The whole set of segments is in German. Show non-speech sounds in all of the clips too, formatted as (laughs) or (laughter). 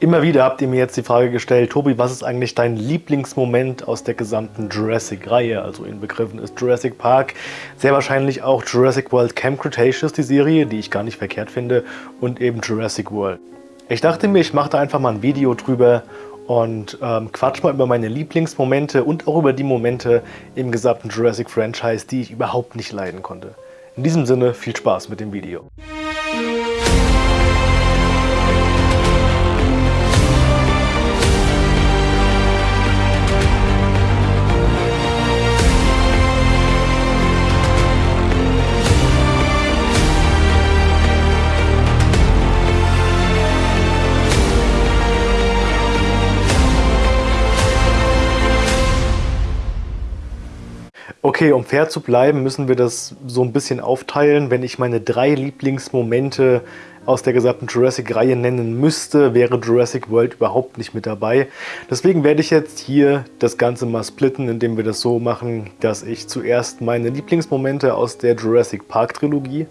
Immer wieder habt ihr mir jetzt die Frage gestellt, Tobi, was ist eigentlich dein Lieblingsmoment aus der gesamten Jurassic-Reihe? Also in Begriffen ist Jurassic Park, sehr wahrscheinlich auch Jurassic World Camp Cretaceous, die Serie, die ich gar nicht verkehrt finde, und eben Jurassic World. Ich dachte mir, ich mache da einfach mal ein Video drüber und ähm, quatsch mal über meine Lieblingsmomente und auch über die Momente im gesamten Jurassic-Franchise, die ich überhaupt nicht leiden konnte. In diesem Sinne, viel Spaß mit dem Video. Okay, um fair zu bleiben, müssen wir das so ein bisschen aufteilen. Wenn ich meine drei Lieblingsmomente aus der gesamten Jurassic-Reihe nennen müsste, wäre Jurassic World überhaupt nicht mit dabei. Deswegen werde ich jetzt hier das Ganze mal splitten, indem wir das so machen, dass ich zuerst meine Lieblingsmomente aus der Jurassic Park-Trilogie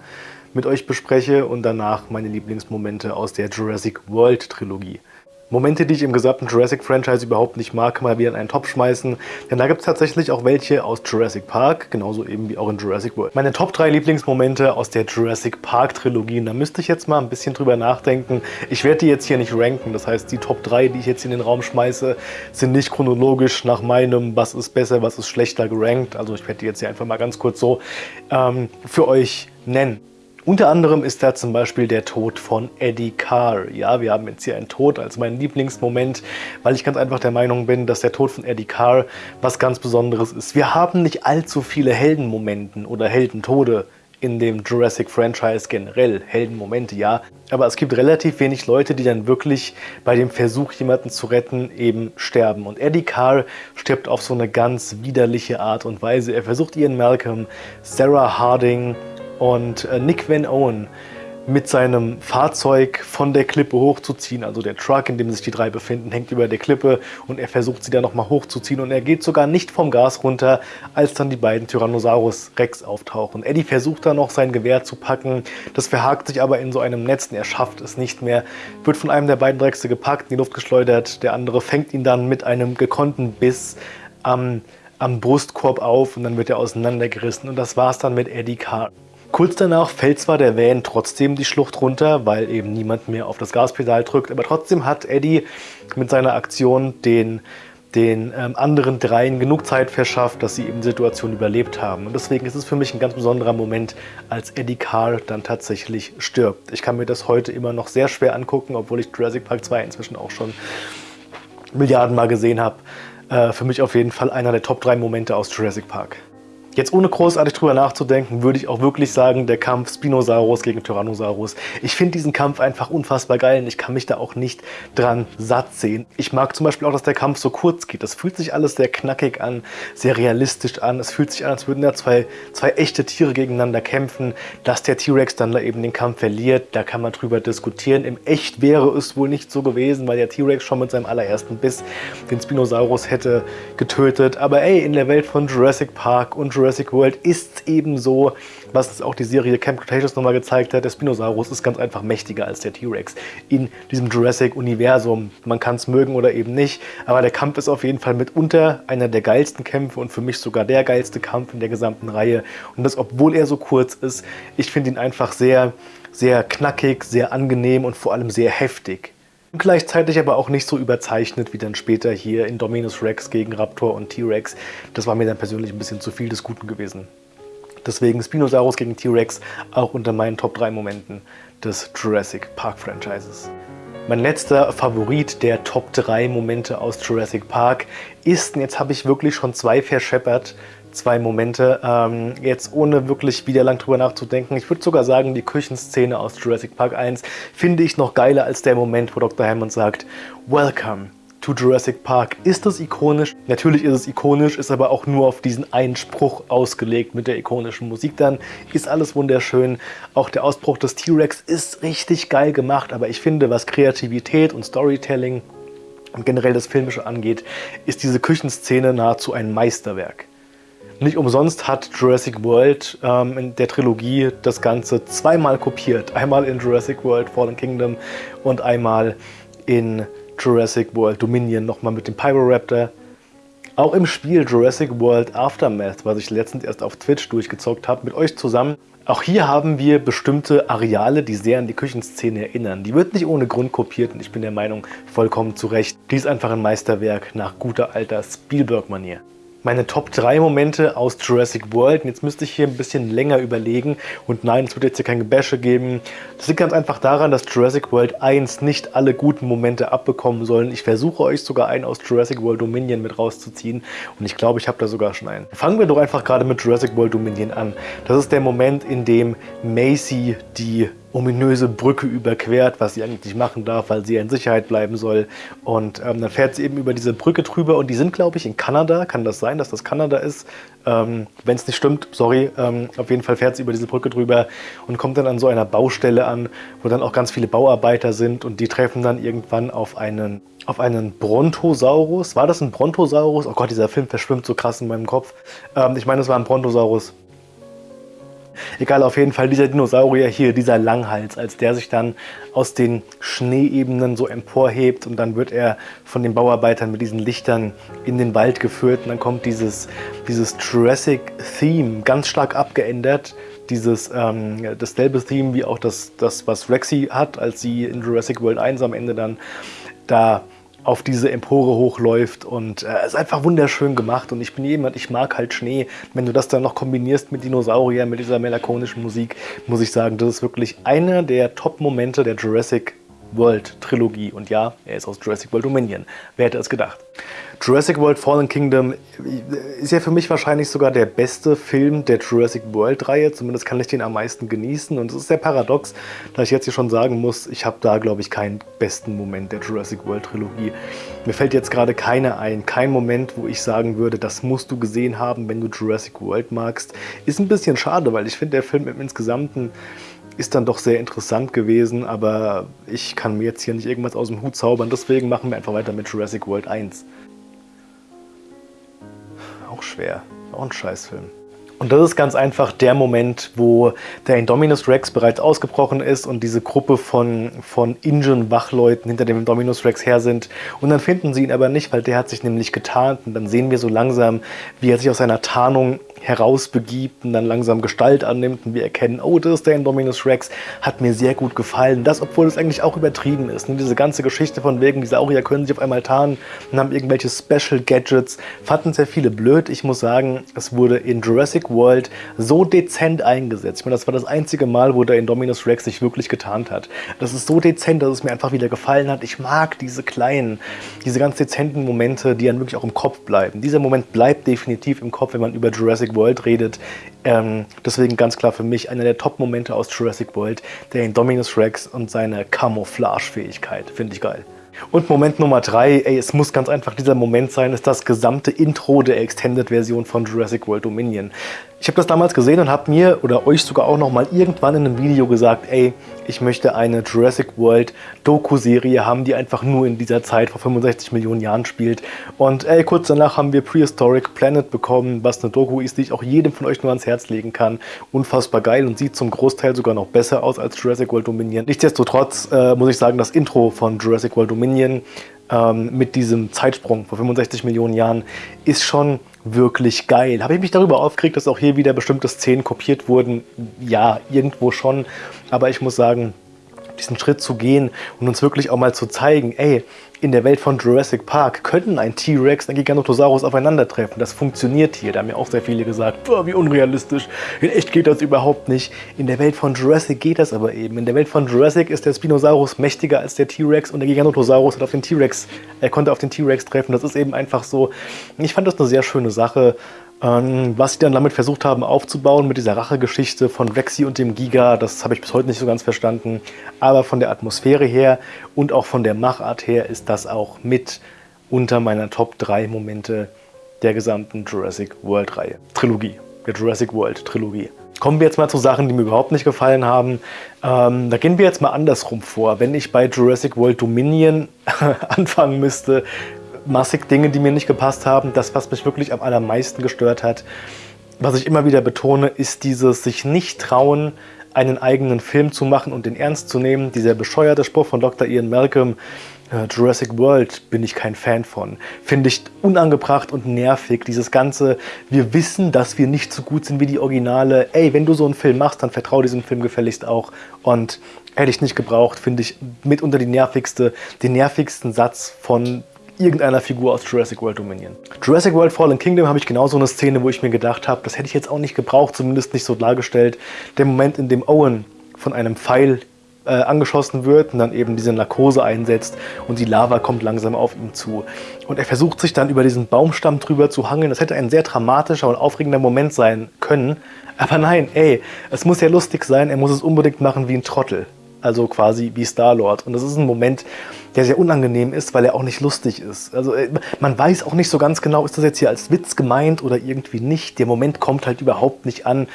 mit euch bespreche und danach meine Lieblingsmomente aus der Jurassic World-Trilogie. Momente, die ich im gesamten Jurassic-Franchise überhaupt nicht mag, man wieder in einen Topf schmeißen. Denn da gibt es tatsächlich auch welche aus Jurassic Park, genauso eben wie auch in Jurassic World. Meine Top 3 Lieblingsmomente aus der Jurassic Park-Trilogie. Da müsste ich jetzt mal ein bisschen drüber nachdenken. Ich werde die jetzt hier nicht ranken. Das heißt, die Top 3, die ich jetzt in den Raum schmeiße, sind nicht chronologisch nach meinem, was ist besser, was ist schlechter gerankt. Also ich werde die jetzt hier einfach mal ganz kurz so ähm, für euch nennen. Unter anderem ist da zum Beispiel der Tod von Eddie Carr. Ja, wir haben jetzt hier einen Tod als meinen Lieblingsmoment, weil ich ganz einfach der Meinung bin, dass der Tod von Eddie Carr was ganz Besonderes ist. Wir haben nicht allzu viele Heldenmomenten oder Heldentode in dem Jurassic-Franchise generell. Heldenmomente, ja. Aber es gibt relativ wenig Leute, die dann wirklich bei dem Versuch, jemanden zu retten, eben sterben. Und Eddie Carr stirbt auf so eine ganz widerliche Art und Weise. Er versucht Ian Malcolm, Sarah Harding, und äh, Nick Van Owen mit seinem Fahrzeug von der Klippe hochzuziehen. Also der Truck, in dem sich die drei befinden, hängt über der Klippe und er versucht sie dann nochmal hochzuziehen und er geht sogar nicht vom Gas runter, als dann die beiden Tyrannosaurus Rex auftauchen. Eddie versucht dann noch sein Gewehr zu packen, das verhakt sich aber in so einem Netz und er schafft es nicht mehr, wird von einem der beiden Dreckse gepackt, in die Luft geschleudert, der andere fängt ihn dann mit einem gekonnten Biss am, am Brustkorb auf und dann wird er auseinandergerissen und das war's dann mit Eddie Carr. Kurz danach fällt zwar der Van trotzdem die Schlucht runter, weil eben niemand mehr auf das Gaspedal drückt, aber trotzdem hat Eddie mit seiner Aktion den, den ähm, anderen dreien genug Zeit verschafft, dass sie eben die Situation überlebt haben. Und deswegen ist es für mich ein ganz besonderer Moment, als Eddie Carr dann tatsächlich stirbt. Ich kann mir das heute immer noch sehr schwer angucken, obwohl ich Jurassic Park 2 inzwischen auch schon Milliarden Mal gesehen habe. Äh, für mich auf jeden Fall einer der Top 3 Momente aus Jurassic Park. Jetzt ohne großartig drüber nachzudenken, würde ich auch wirklich sagen, der Kampf Spinosaurus gegen Tyrannosaurus. Ich finde diesen Kampf einfach unfassbar geil und ich kann mich da auch nicht dran satt sehen. Ich mag zum Beispiel auch, dass der Kampf so kurz geht. Das fühlt sich alles sehr knackig an, sehr realistisch an. Es fühlt sich an, als würden da zwei, zwei echte Tiere gegeneinander kämpfen. Dass der T-Rex dann da eben den Kampf verliert, da kann man drüber diskutieren. Im Echt wäre es wohl nicht so gewesen, weil der T-Rex schon mit seinem allerersten Biss den Spinosaurus hätte getötet. Aber ey, in der Welt von Jurassic Park und Jurassic Jurassic World ist eben so, was auch die Serie Camp Cretaceous nochmal gezeigt hat, der Spinosaurus ist ganz einfach mächtiger als der T-Rex in diesem Jurassic-Universum. Man kann es mögen oder eben nicht, aber der Kampf ist auf jeden Fall mitunter einer der geilsten Kämpfe und für mich sogar der geilste Kampf in der gesamten Reihe. Und das, obwohl er so kurz ist, ich finde ihn einfach sehr, sehr knackig, sehr angenehm und vor allem sehr heftig. Gleichzeitig aber auch nicht so überzeichnet wie dann später hier in Dominus Rex gegen Raptor und T-Rex. Das war mir dann persönlich ein bisschen zu viel des Guten gewesen. Deswegen Spinosaurus gegen T-Rex auch unter meinen Top 3 Momenten des Jurassic Park Franchises. Mein letzter Favorit der Top 3 Momente aus Jurassic Park ist, und jetzt habe ich wirklich schon zwei verscheppert, zwei Momente. Ähm, jetzt ohne wirklich wieder lang drüber nachzudenken. Ich würde sogar sagen, die Küchenszene aus Jurassic Park 1 finde ich noch geiler als der Moment, wo Dr. Hammond sagt, Welcome to Jurassic Park. Ist das ikonisch? Natürlich ist es ikonisch, ist aber auch nur auf diesen einen Spruch ausgelegt mit der ikonischen Musik dann. Ist alles wunderschön. Auch der Ausbruch des T-Rex ist richtig geil gemacht, aber ich finde, was Kreativität und Storytelling und generell das Filmische angeht, ist diese Küchenszene nahezu ein Meisterwerk. Nicht umsonst hat Jurassic World ähm, in der Trilogie das Ganze zweimal kopiert. Einmal in Jurassic World Fallen Kingdom und einmal in Jurassic World Dominion nochmal mit dem Pyroraptor. Auch im Spiel Jurassic World Aftermath, was ich letztens erst auf Twitch durchgezockt habe, mit euch zusammen. Auch hier haben wir bestimmte Areale, die sehr an die Küchenszene erinnern. Die wird nicht ohne Grund kopiert und ich bin der Meinung, vollkommen zu Recht. Die ist einfach ein Meisterwerk nach guter alter Spielberg-Manier meine Top 3 Momente aus Jurassic World. Und jetzt müsste ich hier ein bisschen länger überlegen. Und nein, es wird jetzt hier kein Gebäsche geben. Das liegt ganz einfach daran, dass Jurassic World 1 nicht alle guten Momente abbekommen sollen. Ich versuche euch sogar einen aus Jurassic World Dominion mit rauszuziehen. Und ich glaube, ich habe da sogar schon einen. Fangen wir doch einfach gerade mit Jurassic World Dominion an. Das ist der Moment, in dem Macy die ominöse Brücke überquert, was sie eigentlich nicht machen darf, weil sie in Sicherheit bleiben soll. Und ähm, dann fährt sie eben über diese Brücke drüber und die sind, glaube ich, in Kanada. Kann das sein, dass das Kanada ist? Ähm, Wenn es nicht stimmt, sorry. Ähm, auf jeden Fall fährt sie über diese Brücke drüber und kommt dann an so einer Baustelle an, wo dann auch ganz viele Bauarbeiter sind und die treffen dann irgendwann auf einen auf einen Brontosaurus. War das ein Brontosaurus? Oh Gott, dieser Film verschwimmt so krass in meinem Kopf. Ähm, ich meine, es war ein Brontosaurus. Egal, auf jeden Fall dieser Dinosaurier hier, dieser Langhals, als der sich dann aus den Schneeebenen so emporhebt und dann wird er von den Bauarbeitern mit diesen Lichtern in den Wald geführt und dann kommt dieses, dieses Jurassic-Theme ganz stark abgeändert, dieses ähm, dasselbe Theme wie auch das, das, was Rexy hat, als sie in Jurassic World 1 am Ende dann da auf diese Empore hochläuft und äh, ist einfach wunderschön gemacht und ich bin jemand, ich mag halt Schnee. Wenn du das dann noch kombinierst mit Dinosauriern, mit dieser melancholischen Musik, muss ich sagen, das ist wirklich einer der Top-Momente der Jurassic World Trilogie. Und ja, er ist aus Jurassic World Dominion. Wer hätte es gedacht? Jurassic World Fallen Kingdom ist ja für mich wahrscheinlich sogar der beste Film der Jurassic World-Reihe. Zumindest kann ich den am meisten genießen. Und es ist sehr paradox, da ich jetzt hier schon sagen muss, ich habe da, glaube ich, keinen besten Moment der Jurassic World-Trilogie. Mir fällt jetzt gerade keiner ein. Kein Moment, wo ich sagen würde, das musst du gesehen haben, wenn du Jurassic World magst. Ist ein bisschen schade, weil ich finde, der Film im Insgesamten ist dann doch sehr interessant gewesen, aber ich kann mir jetzt hier nicht irgendwas aus dem Hut zaubern, deswegen machen wir einfach weiter mit Jurassic World 1. Auch schwer, auch ein Scheißfilm. Und das ist ganz einfach der Moment, wo der Indominus Rex bereits ausgebrochen ist und diese Gruppe von, von Ingen-Wachleuten hinter dem Indominus Rex her sind. Und dann finden sie ihn aber nicht, weil der hat sich nämlich getarnt. Und dann sehen wir so langsam, wie er sich aus seiner Tarnung herausbegibt und dann langsam Gestalt annimmt und wir erkennen, oh, das ist der Indominus Rex, hat mir sehr gut gefallen. Das, obwohl es eigentlich auch übertrieben ist. Und diese ganze Geschichte von wegen, die Saurier können sich auf einmal tarnen und haben irgendwelche Special Gadgets, fanden sehr viele blöd. Ich muss sagen, es wurde in Jurassic World so dezent eingesetzt. Ich meine, das war das einzige Mal, wo der Indominus Rex sich wirklich getarnt hat. Das ist so dezent, dass es mir einfach wieder gefallen hat. Ich mag diese kleinen, diese ganz dezenten Momente, die dann wirklich auch im Kopf bleiben. Dieser Moment bleibt definitiv im Kopf, wenn man über Jurassic World redet. Ähm, deswegen ganz klar für mich einer der Top-Momente aus Jurassic World, der Indominus Rex und seine Camouflage-Fähigkeit. Finde ich geil. Und Moment Nummer drei, ey, es muss ganz einfach dieser Moment sein, ist das gesamte Intro der Extended-Version von Jurassic World Dominion. Ich habe das damals gesehen und habe mir oder euch sogar auch noch mal irgendwann in einem Video gesagt, ey, ich möchte eine Jurassic World Doku-Serie haben, die einfach nur in dieser Zeit vor 65 Millionen Jahren spielt. Und ey, kurz danach haben wir Prehistoric Planet bekommen, was eine Doku ist, die ich auch jedem von euch nur ans Herz legen kann. Unfassbar geil und sieht zum Großteil sogar noch besser aus als Jurassic World Dominion. Nichtsdestotrotz äh, muss ich sagen, das Intro von Jurassic World Dominion ähm, mit diesem Zeitsprung vor 65 Millionen Jahren ist schon wirklich geil. Habe ich mich darüber aufgeregt, dass auch hier wieder bestimmte Szenen kopiert wurden? Ja, irgendwo schon. Aber ich muss sagen, diesen Schritt zu gehen und uns wirklich auch mal zu zeigen, ey, in der Welt von Jurassic Park können ein T-Rex und ein Giganotosaurus aufeinandertreffen. Das funktioniert hier. Da haben mir auch sehr viele gesagt, wie unrealistisch. In echt geht das überhaupt nicht. In der Welt von Jurassic geht das aber eben. In der Welt von Jurassic ist der Spinosaurus mächtiger als der T-Rex und der Giganotosaurus hat auf den T-Rex, er konnte auf den T-Rex treffen. Das ist eben einfach so. Ich fand das eine sehr schöne Sache. Ähm, was sie dann damit versucht haben aufzubauen mit dieser Rachegeschichte von Rexy und dem Giga, das habe ich bis heute nicht so ganz verstanden. Aber von der Atmosphäre her und auch von der Machart her ist das auch mit unter meiner Top 3 Momente der gesamten Jurassic World Reihe. Trilogie, der Jurassic World Trilogie. Kommen wir jetzt mal zu Sachen, die mir überhaupt nicht gefallen haben. Ähm, da gehen wir jetzt mal andersrum vor. Wenn ich bei Jurassic World Dominion (laughs) anfangen müsste, massig Dinge, die mir nicht gepasst haben. Das, was mich wirklich am allermeisten gestört hat, was ich immer wieder betone, ist dieses sich nicht trauen, einen eigenen Film zu machen und den ernst zu nehmen. Dieser bescheuerte Spruch von Dr. Ian Malcolm, Jurassic World bin ich kein Fan von. Finde ich unangebracht und nervig. Dieses ganze, wir wissen, dass wir nicht so gut sind wie die Originale. Ey, wenn du so einen Film machst, dann vertrau diesem Film gefälligst auch. Und hätte ich nicht gebraucht, finde ich mitunter die nervigste, den nervigsten Satz von irgendeiner Figur aus Jurassic World Dominion. Jurassic World Fallen Kingdom habe ich genauso eine Szene, wo ich mir gedacht habe, das hätte ich jetzt auch nicht gebraucht, zumindest nicht so dargestellt. Der Moment, in dem Owen von einem Pfeil äh, angeschossen wird und dann eben diese Narkose einsetzt und die Lava kommt langsam auf ihn zu. Und er versucht sich dann über diesen Baumstamm drüber zu hangeln. Das hätte ein sehr dramatischer und aufregender Moment sein können. Aber nein, ey, es muss ja lustig sein, er muss es unbedingt machen wie ein Trottel. Also quasi wie Star-Lord. Und das ist ein Moment, der sehr unangenehm ist, weil er auch nicht lustig ist. Also äh, man weiß auch nicht so ganz genau, ist das jetzt hier als Witz gemeint oder irgendwie nicht. Der Moment kommt halt überhaupt nicht an.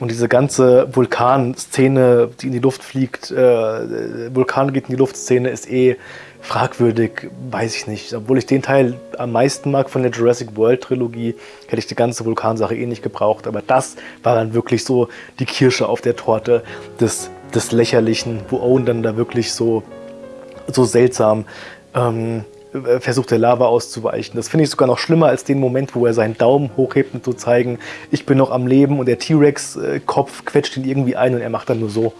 Und diese ganze Vulkan-Szene, die in die Luft fliegt, äh, Vulkan geht in die Luft-Szene, ist eh fragwürdig, weiß ich nicht. Obwohl ich den Teil am meisten mag von der Jurassic World-Trilogie, hätte ich die ganze Vulkansache eh nicht gebraucht. Aber das war dann wirklich so die Kirsche auf der Torte des, des Lächerlichen, wo Owen dann da wirklich so, so seltsam ähm, äh, versucht der Lava auszuweichen. Das finde ich sogar noch schlimmer als den Moment, wo er seinen Daumen hochhebt, um zu zeigen, ich bin noch am Leben und der T-Rex-Kopf quetscht ihn irgendwie ein und er macht dann nur so,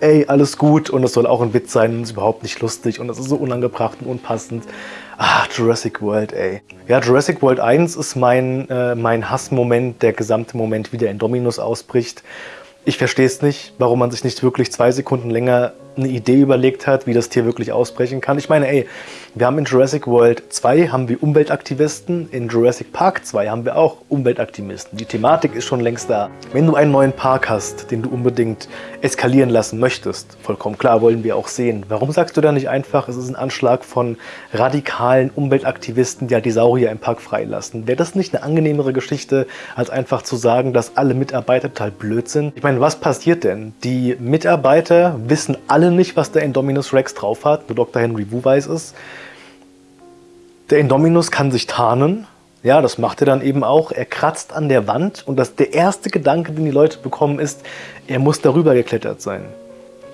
ey, alles gut und das soll auch ein Witz sein und ist überhaupt nicht lustig und das ist so unangebracht und unpassend. Ah, Jurassic World, ey. Ja, Jurassic World 1 ist mein, äh, mein Hassmoment, der gesamte Moment, wie der in Dominus ausbricht. Ich verstehe es nicht, warum man sich nicht wirklich zwei Sekunden länger eine Idee überlegt hat, wie das Tier wirklich ausbrechen kann. Ich meine, ey, wir haben in Jurassic World 2 haben wir Umweltaktivisten, in Jurassic Park 2 haben wir auch Umweltaktivisten. Die Thematik ist schon längst da. Wenn du einen neuen Park hast, den du unbedingt eskalieren lassen möchtest, vollkommen klar, wollen wir auch sehen. Warum sagst du da nicht einfach, es ist ein Anschlag von radikalen Umweltaktivisten, die halt die Saurier im Park freilassen? Wäre das nicht eine angenehmere Geschichte, als einfach zu sagen, dass alle Mitarbeiter total blöd sind? Ich meine, was passiert denn? Die Mitarbeiter wissen alle nicht, was der Indominus Rex drauf hat, nur Dr. Henry Wu weiß es. Der Indominus kann sich tarnen. Ja, das macht er dann eben auch. Er kratzt an der Wand und das, der erste Gedanke, den die Leute bekommen, ist, er muss darüber geklettert sein.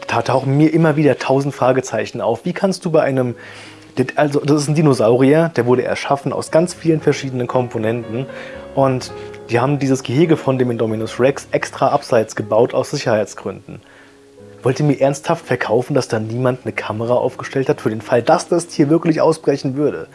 Da tauchen mir immer wieder tausend Fragezeichen auf. Wie kannst du bei einem, also das ist ein Dinosaurier, der wurde erschaffen aus ganz vielen verschiedenen Komponenten und die haben dieses Gehege von dem Indominus Rex extra abseits gebaut aus Sicherheitsgründen. Wollt ihr mir ernsthaft verkaufen, dass da niemand eine Kamera aufgestellt hat für den Fall, dass das Tier wirklich ausbrechen würde?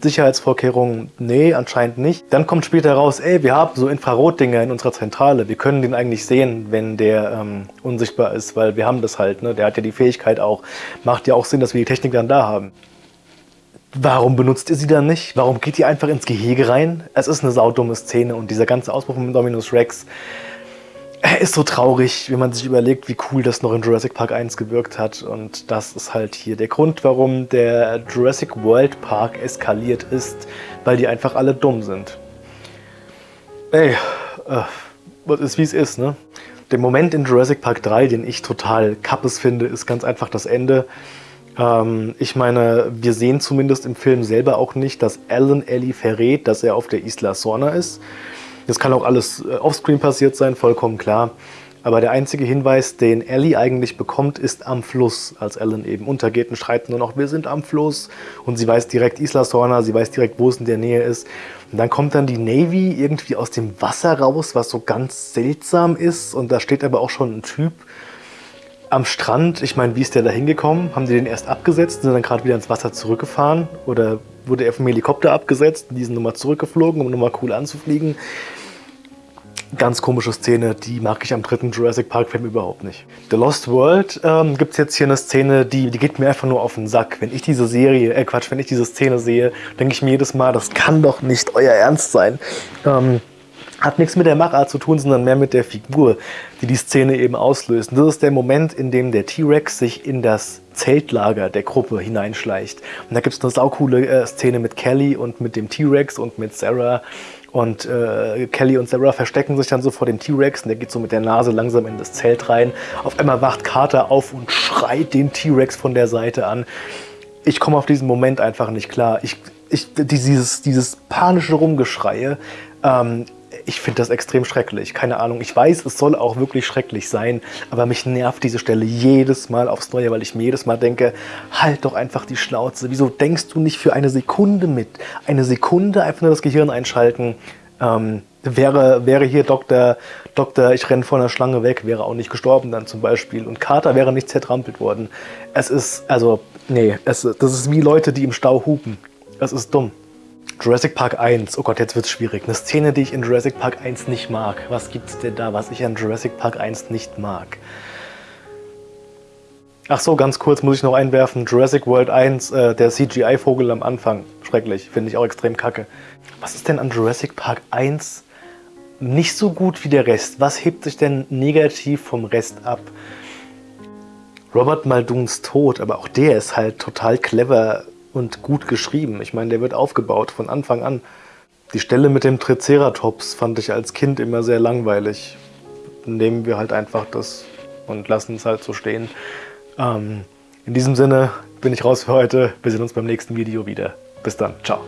Sicherheitsvorkehrungen, nee, anscheinend nicht. Dann kommt später raus, ey, wir haben so Infrarotdinger in unserer Zentrale. Wir können den eigentlich sehen, wenn der ähm, unsichtbar ist, weil wir haben das halt. Ne? Der hat ja die Fähigkeit auch. Macht ja auch Sinn, dass wir die Technik dann da haben. Warum benutzt ihr sie dann nicht? Warum geht ihr einfach ins Gehege rein? Es ist eine saudumme Szene und dieser ganze Ausbruch von Dominus Rex ist so traurig, wenn man sich überlegt, wie cool das noch in Jurassic Park 1 gewirkt hat. Und das ist halt hier der Grund, warum der Jurassic World Park eskaliert ist, weil die einfach alle dumm sind. Ey, äh, ist wie es ist, ne? Der Moment in Jurassic Park 3, den ich total kappes finde, ist ganz einfach das Ende. Ähm, ich meine, wir sehen zumindest im Film selber auch nicht, dass Alan Ellie verrät, dass er auf der Isla Sorna ist. Das kann auch alles äh, offscreen passiert sein, vollkommen klar. Aber der einzige Hinweis, den Ellie eigentlich bekommt, ist am Fluss, als Ellen eben untergeht und schreit nur noch, wir sind am Fluss. Und sie weiß direkt Isla Sorna, sie weiß direkt, wo es in der Nähe ist. Und dann kommt dann die Navy irgendwie aus dem Wasser raus, was so ganz seltsam ist. Und da steht aber auch schon ein Typ am Strand. Ich meine, wie ist der da hingekommen? Haben die den erst abgesetzt und sind dann gerade wieder ins Wasser zurückgefahren? Oder wurde er vom Helikopter abgesetzt die sind nochmal zurückgeflogen, um nochmal cool anzufliegen? Ganz komische Szene, die mag ich am dritten Jurassic Park Film überhaupt nicht. The Lost World ähm, gibt es jetzt hier eine Szene, die, die geht mir einfach nur auf den Sack. Wenn ich diese Serie, äh Quatsch, wenn ich diese Szene sehe, denke ich mir jedes Mal, das kann doch nicht euer Ernst sein. Ähm, hat nichts mit der Machart zu tun, sondern mehr mit der Figur, die die Szene eben auslöst. Und das ist der Moment, in dem der T-Rex sich in das Zeltlager der Gruppe hineinschleicht. Und da gibt es eine saukoole äh, Szene mit Kelly und mit dem T-Rex und mit Sarah. Und äh, Kelly und Sarah verstecken sich dann so vor dem T-Rex und der geht so mit der Nase langsam in das Zelt rein. Auf einmal wacht Carter auf und schreit den T-Rex von der Seite an. Ich komme auf diesen Moment einfach nicht klar. Ich, ich, dieses, dieses panische Rumgeschreie, ähm, ich finde das extrem schrecklich. Keine Ahnung. Ich weiß, es soll auch wirklich schrecklich sein, aber mich nervt diese Stelle jedes Mal aufs Neue, weil ich mir jedes Mal denke, halt doch einfach die Schnauze. Wieso denkst du nicht für eine Sekunde mit? Eine Sekunde einfach nur das Gehirn einschalten. Ähm, wäre, wäre hier Dr. Doktor, ich renne vor einer Schlange weg, wäre auch nicht gestorben dann zum Beispiel. Und Carter wäre nicht zertrampelt worden. Es ist, also, nee, es, das ist wie Leute, die im Stau hupen. Es ist dumm. Jurassic Park 1, oh Gott, jetzt wird es schwierig. Eine Szene, die ich in Jurassic Park 1 nicht mag. Was gibt es denn da, was ich an Jurassic Park 1 nicht mag? Ach so, ganz kurz muss ich noch einwerfen. Jurassic World 1, äh, der CGI-Vogel am Anfang. Schrecklich, finde ich auch extrem kacke. Was ist denn an Jurassic Park 1 nicht so gut wie der Rest? Was hebt sich denn negativ vom Rest ab? Robert Muldoons Tod, aber auch der ist halt total clever und gut geschrieben. Ich meine, der wird aufgebaut von Anfang an. Die Stelle mit dem Triceratops fand ich als Kind immer sehr langweilig. Nehmen wir halt einfach das und lassen es halt so stehen. Ähm, in diesem Sinne bin ich raus für heute. Wir sehen uns beim nächsten Video wieder. Bis dann. Ciao.